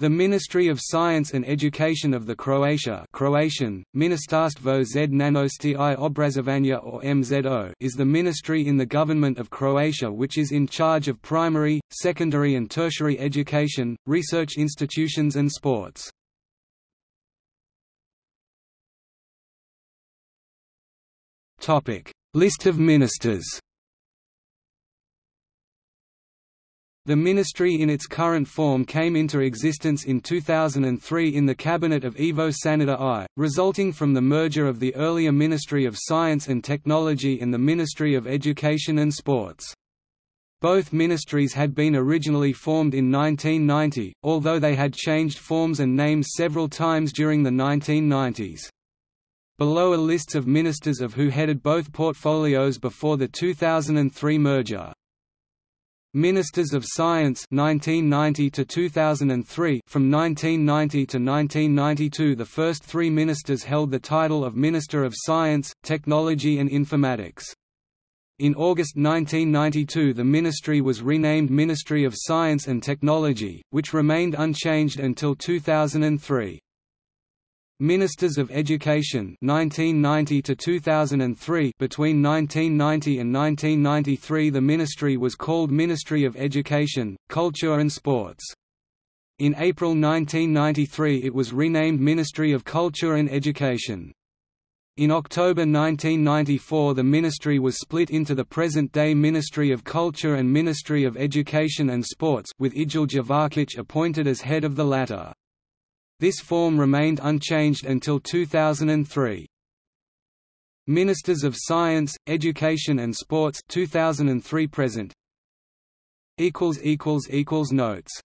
The Ministry of Science and Education of the Croatia Croatian, Ministarstvo znanosti i obrazovanja or MZO is the ministry in the government of Croatia which is in charge of primary, secondary and tertiary education, research institutions and sports. List of ministers The ministry in its current form came into existence in 2003 in the cabinet of Ivo Sanader I, resulting from the merger of the earlier Ministry of Science and Technology and the Ministry of Education and Sports. Both ministries had been originally formed in 1990, although they had changed forms and names several times during the 1990s. Below are lists of ministers of who headed both portfolios before the 2003 merger. Ministers of Science 1990 to 2003 From 1990 to 1992 the first three ministers held the title of Minister of Science, Technology and Informatics. In August 1992 the ministry was renamed Ministry of Science and Technology, which remained unchanged until 2003. Ministers of Education 1990 to 2003 Between 1990 and 1993 the ministry was called Ministry of Education, Culture and Sports. In April 1993 it was renamed Ministry of Culture and Education. In October 1994 the ministry was split into the present-day Ministry of Culture and Ministry of Education and Sports with Ljilja Vokić appointed as head of the latter. This form remained unchanged until 2003. Ministers of Science, Education and Sports 2003 present equals equals equals notes